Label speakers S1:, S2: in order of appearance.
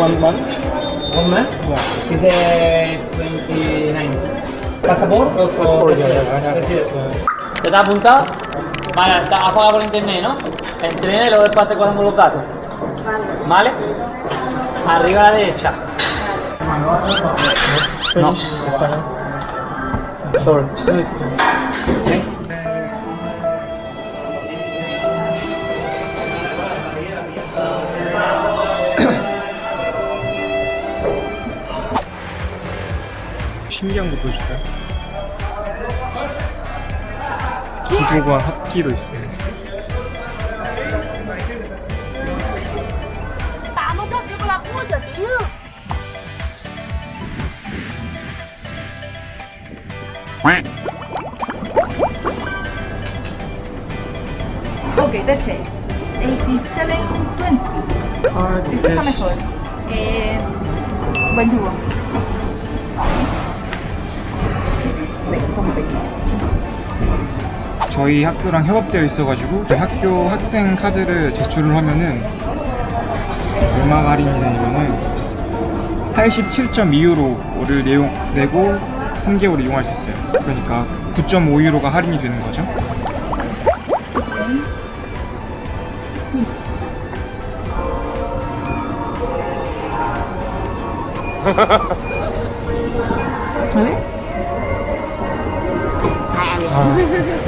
S1: one month.
S2: One month?
S1: Yeah.
S2: Is it 29? ¿Pasaport o
S1: Passport, yeah, yeah, I have it.
S2: Residencia.
S1: Yeah.
S2: ¿Te está apuntado? Vale, has pagado por internet, ¿no? Entrena y luego después te cogemos los datos. ¿Vale? Arriba a la derecha. No.
S1: Sorry.
S2: ¿Sí?
S1: 신기한 거 보여줄까요? 기도가 합기도 있어요.
S3: Ok, perfeito. 8720. Isso está mejor. Eh, 21.
S1: 저희 학교랑 협업되어 있어가지고 저희 학교 학생 카드를 제출을 하면은 얼마 할인이 되냐면은 87.2유로를 내용, 내고 3개월 이용할 수 있어요. 그러니까 9.5유로가 할인이 되는 거죠. 아,